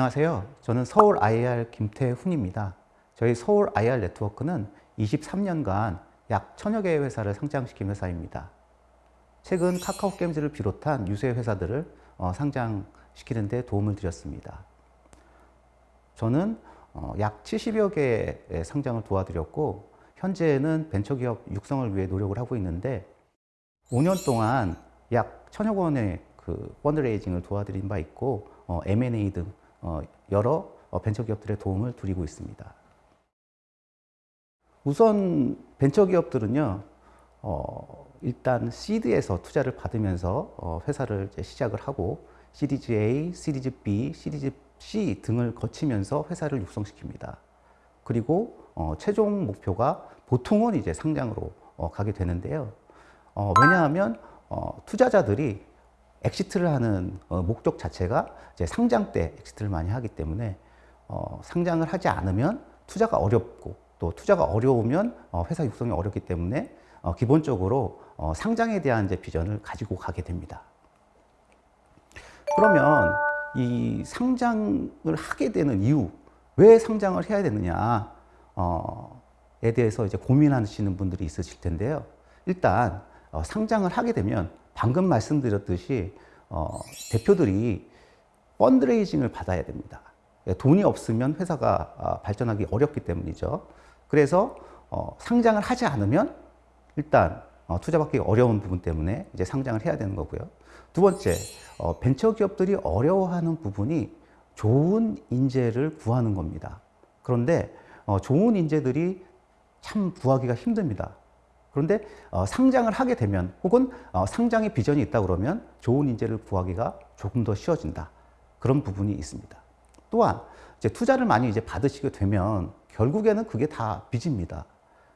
안녕하세요. 저는 서울 IR 김태훈입니다. 저희 서울 IR 네트워크는 23년간 약 천여 개의 회사를 상장시킨 회사입니다. 최근 카카오 게임즈를 비롯한 유세 회사들을 어, 상장시키는 데 도움을 드렸습니다. 저는 어, 약 70여 개의 상장을 도와드렸고 현재는 벤처기업 육성을 위해 노력을 하고 있는데 5년 동안 약 천여 원의 그 펀드레이징을 도와드린 바 있고 어, M&A 등 어, 여러 어, 벤처기업들의 도움을 드리고 있습니다. 우선 벤처기업들은요, 어, 일단 시드에서 투자를 받으면서 어, 회사를 시작을 하고 시리즈 A, 시리즈 B, 시리즈 C 등을 거치면서 회사를 육성시킵니다. 그리고 어, 최종 목표가 보통은 이제 상장으로 어, 가게 되는데요. 어, 왜냐하면 어, 투자자들이 exit를 하는 어, 목적 자체가 이제 상장 때 exit를 많이 하기 때문에 어, 상장을 하지 않으면 투자가 어렵고 또 투자가 어려우면 어, 회사 육성이 어렵기 때문에 어, 기본적으로 어, 상장에 대한 이제 비전을 가지고 가게 됩니다. 그러면 이 상장을 하게 되는 이유, 왜 상장을 해야 되느냐, 어, 에 대해서 이제 고민하시는 분들이 있으실 텐데요. 일단 어, 상장을 하게 되면 방금 말씀드렸듯이 어, 대표들이 펀드레이징을 받아야 됩니다. 예, 돈이 없으면 회사가 아, 발전하기 어렵기 때문이죠. 그래서 어, 상장을 하지 않으면 일단 어, 투자받기 어려운 부분 때문에 이제 상장을 해야 되는 거고요. 두 번째, 어, 벤처 기업들이 어려워하는 부분이 좋은 인재를 구하는 겁니다. 그런데 어, 좋은 인재들이 참 구하기가 힘듭니다. 그런데 어, 상장을 하게 되면 혹은 어, 상장의 비전이 있다 그러면 좋은 인재를 구하기가 조금 더 쉬워진다. 그런 부분이 있습니다. 또한 이제 투자를 많이 이제 받으시게 되면 결국에는 그게 다 빚입니다.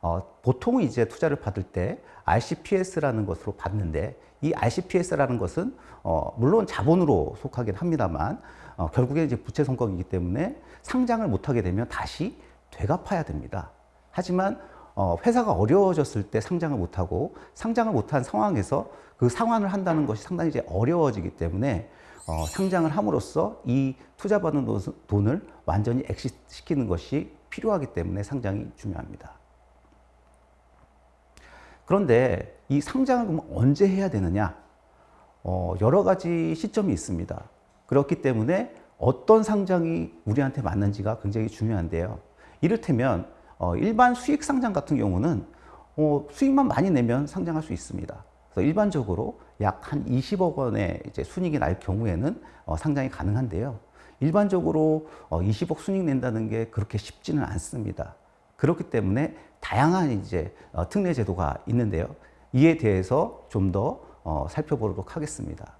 어, 보통 이제 투자를 받을 때 RCPS라는 것으로 받는데 이 RCPS라는 것은 어, 물론 자본으로 속하긴 합니다만 어, 결국에 이제 부채 성격이기 때문에 상장을 못하게 되면 다시 되갚아야 됩니다. 하지만 어, 회사가 어려워졌을 때 상장을 못하고 상장을 못한 상황에서 그 상환을 한다는 것이 상당히 이제 어려워지기 때문에 어, 상장을 함으로써 이 투자받은 돈을 완전히 엑시시키는 것이 필요하기 때문에 상장이 중요합니다. 그런데 이 상장을 그럼 언제 해야 되느냐? 어, 여러 가지 시점이 있습니다. 그렇기 때문에 어떤 상장이 우리한테 맞는지가 굉장히 중요한데요. 이를테면 어, 일반 수익 상장 같은 경우는 어, 수익만 많이 내면 상장할 수 있습니다. 그래서 일반적으로 약 한 20억 원의 이제 순익이 날 경우에는 어, 상장이 가능한데요. 일반적으로 어, 20억 순익 낸다는 게 그렇게 쉽지는 않습니다. 그렇기 때문에 다양한 이제 어, 특례 제도가 있는데요. 이에 대해서 좀 더 어, 살펴보도록 하겠습니다.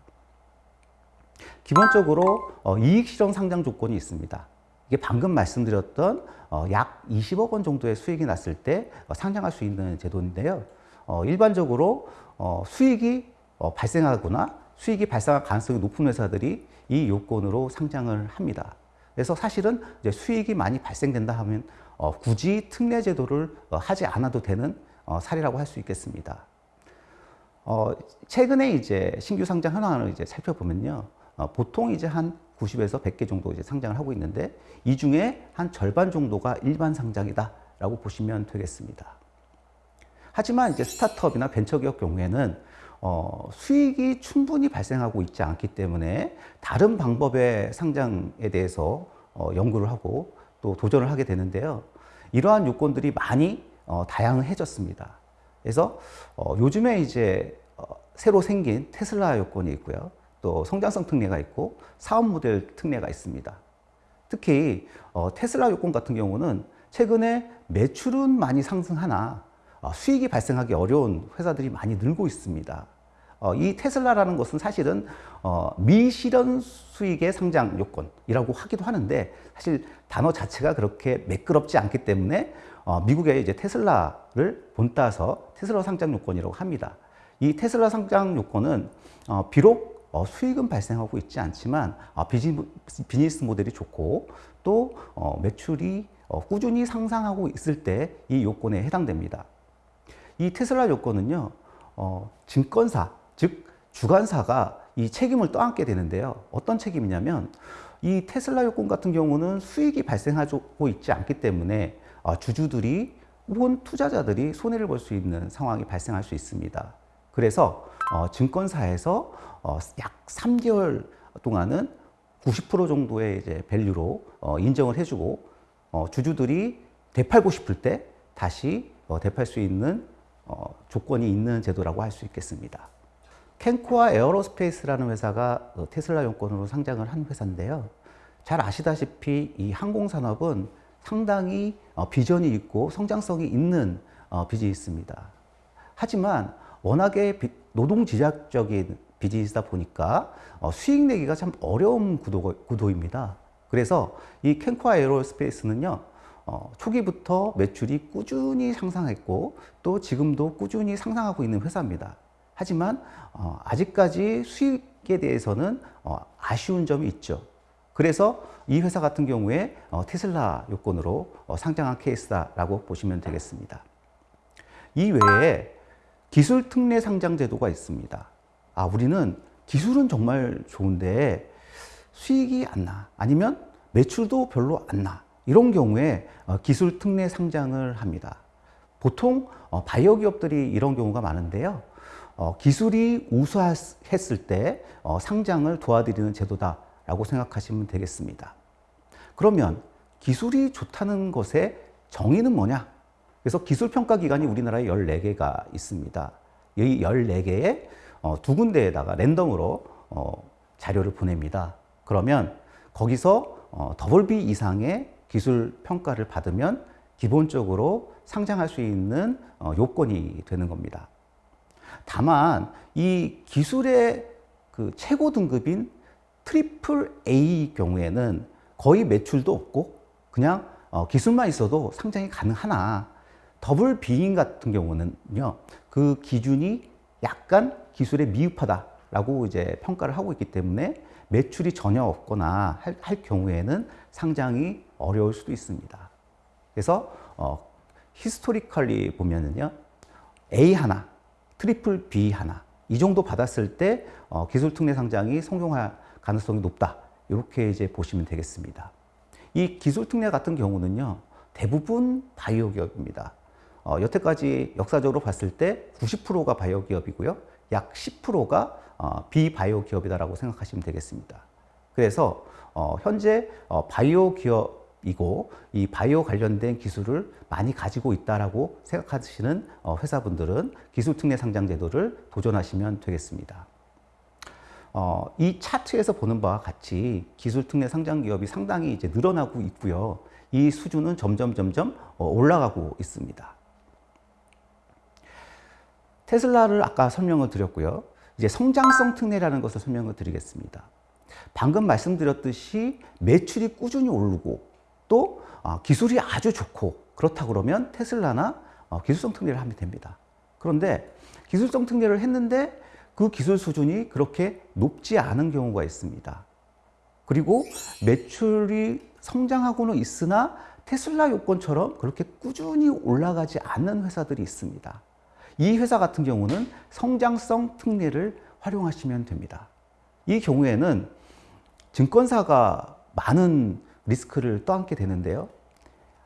기본적으로 어, 이익 실현 상장 조건이 있습니다. 이게 방금 말씀드렸던 어, 약 20억 원 정도의 수익이 났을 때 어, 상장할 수 있는 제도인데요. 어, 일반적으로 어, 수익이 어, 발생하거나 수익이 발생할 가능성이 높은 회사들이 이 요건으로 상장을 합니다. 그래서 사실은 이제 수익이 많이 발생된다 하면 어, 굳이 특례 제도를 어, 하지 않아도 되는 어, 사례라고 할 수 있겠습니다. 어, 최근에 이제 신규 상장 현황을 이제 살펴보면요. 어, 보통 이제 한 90에서 100개 정도 이제 상장을 하고 있는데 이 중에 한 절반 정도가 일반 상장이다라고 보시면 되겠습니다. 하지만 이제 스타트업이나 벤처기업 경우에는 어, 수익이 충분히 발생하고 있지 않기 때문에 다른 방법의 상장에 대해서 어, 연구를 하고 또 도전을 하게 되는데요. 이러한 요건들이 많이 어, 다양해졌습니다. 그래서 어, 요즘에 이제 어, 새로 생긴 테슬라 요건이 있고요. 또 성장성 특례가 있고 사업 모델 특례가 있습니다. 특히 어, 테슬라 요건 같은 경우는 최근에 매출은 많이 상승하나 어, 수익이 발생하기 어려운 회사들이 많이 늘고 있습니다. 어, 이 테슬라라는 것은 사실은 어, 미실현 수익의 상장 요건이라고 하기도 하는데 사실 단어 자체가 그렇게 매끄럽지 않기 때문에 어, 미국의 이제 테슬라를 본따서 테슬라 상장 요건이라고 합니다. 이 테슬라 상장 요건은 어, 비록 어, 수익은 발생하고 있지 않지만 어, 비즈니스 모델이 좋고 또 어, 매출이 어, 꾸준히 상상하고 있을 때 이 요건에 해당됩니다. 이 테슬라 요건은요, 어, 증권사, 즉 주관사가 이 책임을 떠안게 되는데요. 어떤 책임이냐면 이 테슬라 요건 같은 경우는 수익이 발생하고 있지 않기 때문에 어, 주주들이 혹은 투자자들이 손해를 볼 수 있는 상황이 발생할 수 있습니다. 그래서 어, 증권사에서 어, 약 3개월 동안은 90% 정도의 이제 value로 어, 인정을 해주고 어, 주주들이 되팔고 싶을 때 다시 어, 되팔 수 있는 어, 조건이 있는 제도라고 할 수 있겠습니다. 캔코아 에어로스페이스라는 회사가 어, 테슬라 용건으로 상장을 한 회사인데요. 잘 아시다시피 이 항공산업은 상당히 어, 비전이 있고 성장성이 있는 어, 비즈니스입니다. 하지만 워낙에 비- 노동지략적인 비즈니스다 보니까 어, 수익 내기가 참 어려운 구도, 구도 입니다. 그래서 이 캔코아 에어로스페이스는요, 어, 초기부터 매출이 꾸준히 상승했고 또 지금도 꾸준히 상승하고 있는 회사입니다. 하지만 어, 아직까지 수익에 대해서는 어, 아쉬운 점이 있죠. 그래서 이 회사 같은 경우에 어, 테슬라 요건으로 어, 상장한 케이스다라고 보시면 되겠습니다. 이 외에 기술 특례 상장 제도가 있습니다. 아, 우리는 기술은 정말 좋은데 수익이 안 나. 아니면 매출도 별로 안 나. 이런 경우에 어, 기술 특례 상장을 합니다. 보통 어, 바이오 기업들이 이런 경우가 많은데요. 어, 기술이 우수했을 때 어, 상장을 도와드리는 제도다라고 생각하시면 되겠습니다. 그러면 기술이 좋다는 것의 정의는 뭐냐? 그래서 기술평가기관이 우리나라에 14개가 있습니다. 이 14개의 어, 두 군데에다가 랜덤으로 어, 자료를 보냅니다. 그러면 거기서 어, double B 이상의 기술 평가를 받으면 기본적으로 상장할 수 있는 어, 요건이 되는 겁니다. 다만 이 기술의 그 최고 등급인 triple A 경우에는 거의 매출도 없고 그냥 어, 기술만 있어도 상장이 가능하나 double B인 같은 경우는요 그 기준이 약간 기술에 미흡하다라고 이제 평가를 하고 있기 때문에 매출이 전혀 없거나 할, 할 경우에는 상장이 어려울 수도 있습니다. 그래서 어, historically 보면은요 A 하나, triple B 하나 이 정도 받았을 때 어, 기술 특례 상장이 성공할 가능성이 높다 이렇게 이제 보시면 되겠습니다. 이 기술 특례 같은 경우는요 대부분 바이오 기업입니다. 어, 여태까지 역사적으로 봤을 때 90%가 바이오 기업이고요. 약 10%가 어, 비바이오 기업이다라고 생각하시면 되겠습니다. 그래서 어, 현재 어, 바이오 기업이고 이 바이오 관련된 기술을 많이 가지고 있다라고 생각하시는 어, 회사분들은 기술 특례 상장 제도를 도전하시면 되겠습니다. 어, 이 차트에서 보는 바와 같이 기술 특례 상장 기업이 상당히 이제 늘어나고 있고요. 이 수준은 점점 점점 어, 올라가고 있습니다. 테슬라를 아까 설명을 드렸고요. 이제 성장성 특례라는 것을 설명을 드리겠습니다. 방금 말씀드렸듯이 매출이 꾸준히 오르고 또 어, 기술이 아주 좋고 그렇다 그러면 테슬라나 어, 기술성 특례를 하면 됩니다. 그런데 기술성 특례를 했는데 그 기술 수준이 그렇게 높지 않은 경우가 있습니다. 그리고 매출이 성장하고는 있으나 테슬라 요건처럼 그렇게 꾸준히 올라가지 않는 회사들이 있습니다. 이 회사 같은 경우는 성장성 특례를 활용하시면 됩니다. 이 경우에는 증권사가 많은 리스크를 떠안게 되는데요.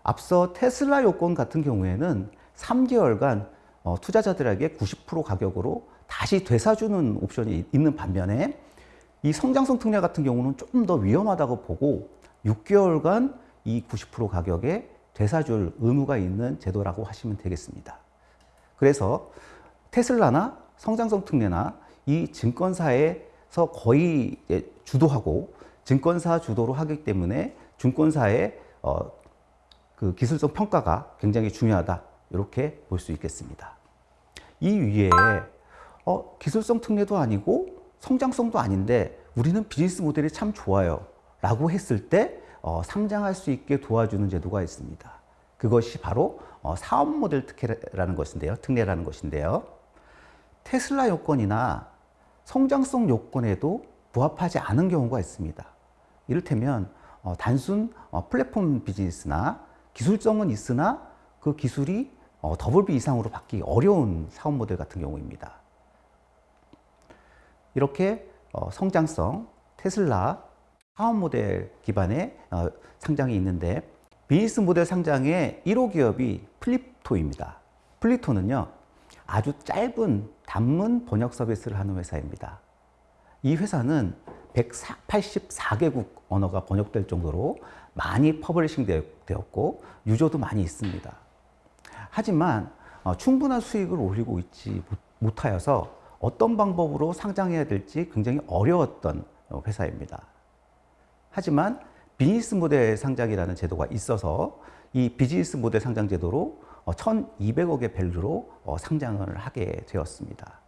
앞서 테슬라 요건 같은 경우에는 3개월간 어, 투자자들에게 90% 가격으로 다시 되사주는 옵션이 있는 반면에 이 성장성 특례 같은 경우는 조금 더 위험하다고 보고 6개월간 이 90% 가격에 되사줄 의무가 있는 제도라고 하시면 되겠습니다. 그래서 테슬라나 성장성 특례나 이 증권사에서 거의 주도하고 증권사 주도로 하기 때문에 증권사의 어, 그 기술성 평가가 굉장히 중요하다 이렇게 볼 수 있겠습니다. 이 위에 어, 기술성 특례도 아니고 성장성도 아닌데 우리는 비즈니스 모델이 참 좋아요 라고 했을 때 어, 상장할 수 있게 도와주는 제도가 있습니다. 그것이 바로 어, 사업 모델 특례라는 것인데요. 특례라는 것인데요. 테슬라 요건이나 성장성 요건에도 부합하지 않은 경우가 있습니다. 이를테면 어, 단순 어, 플랫폼 비즈니스나 기술성은 있으나 그 기술이 어, 더블 B 이상으로 받기 어려운 사업 모델 같은 경우입니다. 이렇게 어, 성장성, 테슬라, 사업 모델 기반의 어, 상장이 있는데 비즈니스 모델 상장의 1호 기업이 플립토입니다. 플리토는요 아주 짧은 단문 번역 서비스를 하는 회사입니다. 이 회사는 184개국 언어가 번역될 정도로 많이 publishing 되었고 유저도 많이 있습니다. 하지만 어, 충분한 수익을 올리고 있지 못하여서 어떤 방법으로 상장해야 될지 굉장히 어려웠던 어, 회사입니다. 하지만 비즈니스 모델 상장이라는 제도가 있어서 이 비즈니스 모델 상장 제도로 1,200억의 어, value로 상장을 하게 되었습니다.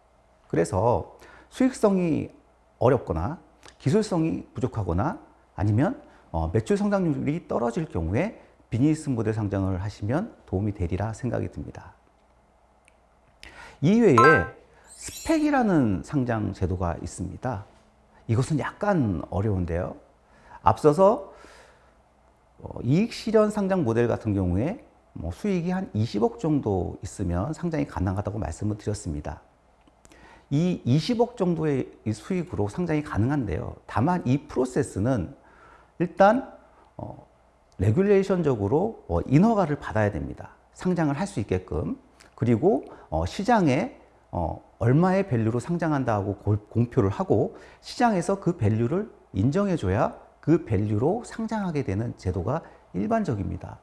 그래서 수익성이 어렵거나 기술성이 부족하거나 아니면 매출 성장률이 떨어질 경우에 비즈니스 모델 상장을 하시면 도움이 되리라 생각이 듭니다. 이외에 SPAC이라는 상장 제도가 있습니다. 이것은 약간 어려운데요. 앞서서 어, 이익 실현 상장 모델 같은 경우에 뭐 수익이 한 20억 정도 있으면 상장이 가능하다고 말씀을 드렸습니다. 이 20억 정도의 수익으로 상장이 가능한데요. 다만 이 프로세스는 일단 어, regulation적으로 어, 인허가를 받아야 됩니다. 상장을 할 수 있게끔 그리고 어, 시장에 어, 얼마의 value로 상장한다고 공표를 하고 시장에서 그 value를 인정해줘야 그 value로 상장하게 되는 제도가 일반적입니다.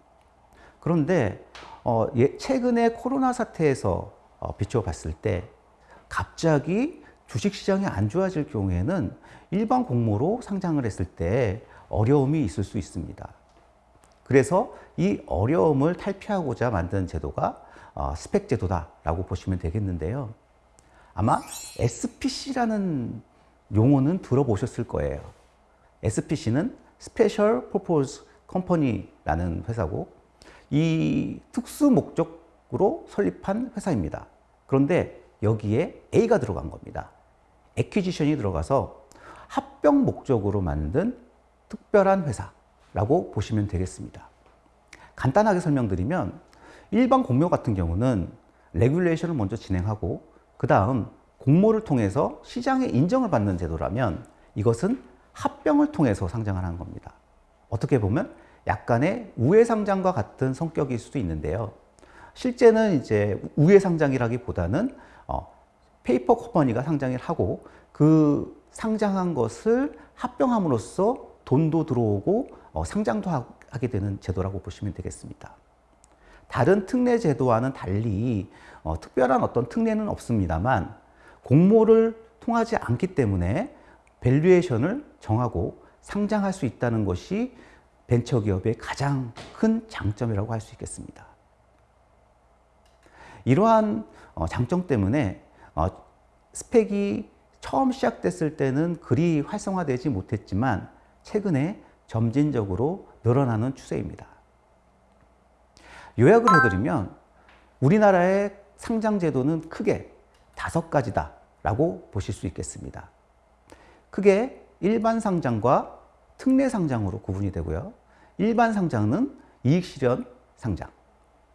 그런데 어, 예, 최근에 코로나 사태에서 어, 비추어 봤을 때 갑자기 주식시장이 안 좋아질 경우에는 일반 공모로 상장을 했을 때 어려움이 있을 수 있습니다. 그래서 이 어려움을 탈피하고자 만든 제도가 어, 스펙 제도다라고 보시면 되겠는데요. 아마 SPC라는 용어는 들어보셨을 거예요. SPC는 Special Purpose Company라는 회사고 이 특수 목적으로 설립한 회사입니다. 그런데 여기에 A가 들어간 겁니다. 에퀴지션이 들어가서 합병 목적으로 만든 특별한 회사라고 보시면 되겠습니다. 간단하게 설명드리면 일반 공모 같은 경우는 regulation을 먼저 진행하고 그 다음 공모를 통해서 시장의 인정을 받는 제도라면 이것은 합병을 통해서 상장을 하는 겁니다. 어떻게 보면 약간의 우회 상장과 같은 성격일 수도 있는데요. 실제는 이제 우회 상장이라기보다는 어, 페이퍼 컴퍼니가 상장을 하고 그 상장한 것을 합병함으로써 돈도 들어오고 어, 상장도 하게 되는 제도라고 보시면 되겠습니다. 다른 특례 제도와는 달리 어, 특별한 어떤 특례는 없습니다만 공모를 통하지 않기 때문에 valuation을 정하고 상장할 수 있다는 것이 벤처기업의 가장 큰 장점이라고 할 수 있겠습니다. 이러한 어, 장점 때문에 어, SPAC이 처음 시작됐을 때는 그리 활성화되지 못했지만 최근에 점진적으로 늘어나는 추세입니다. 요약을 해드리면 우리나라의 상장 제도는 크게 다섯 가지다 라고 보실 수 있겠습니다. 크게 일반 상장과 특례 상장으로 구분이 되고요. 일반 상장은 이익 실현 상장,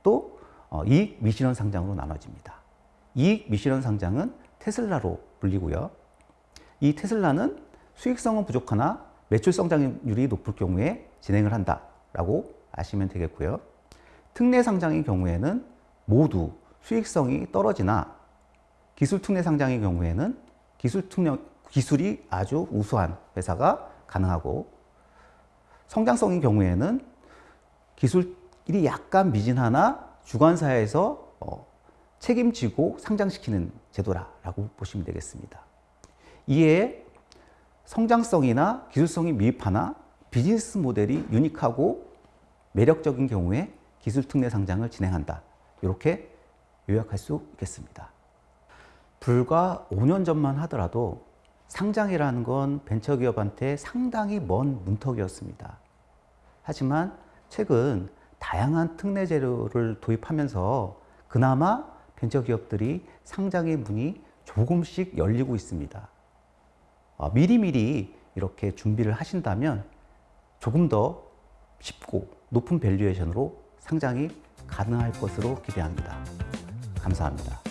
또 어, 이익 미실현 상장으로 나눠집니다. 이익 미실현 상장은 테슬라로 불리고요. 이 테슬라는 수익성은 부족하나 매출 성장률이 높을 경우에 진행을 한다라고 아시면 되겠고요. 특례 상장의 경우에는 모두 수익성이 떨어지나 기술 특례 상장의 경우에는 기술 특례, 기술이 아주 우수한 회사가 가능하고 성장성의 경우에는 기술이 약간 미진하나 주관사에서 어, 책임지고 상장시키는 제도라고 보시면 되겠습니다. 이에 성장성이나 기술성이 미흡하나 비즈니스 모델이 유니크하고 매력적인 경우에 기술 특례 상장을 진행한다. 이렇게 요약할 수 있겠습니다. 불과 5년 전만 하더라도 상장이라는 건 벤처기업한테 상당히 먼 문턱이었습니다. 하지만 최근 다양한 특례 제도를 도입하면서 그나마 벤처기업들이 상장의 문이 조금씩 열리고 있습니다. 어, 미리미리 이렇게 준비를 하신다면 조금 더 쉽고 높은 valuation으로 상장이 가능할 것으로 기대합니다. 감사합니다.